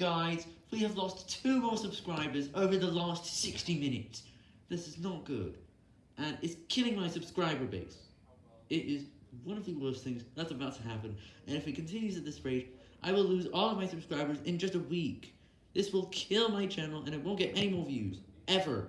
Guys, we have lost two more subscribers over the last 60 minutes. This is not good, and it's killing my subscriber base. It is one of the worst things that's about to happen, and if it continues at this rate, I will lose all of my subscribers in just a week. This will kill my channel, and it won't get any more views, ever.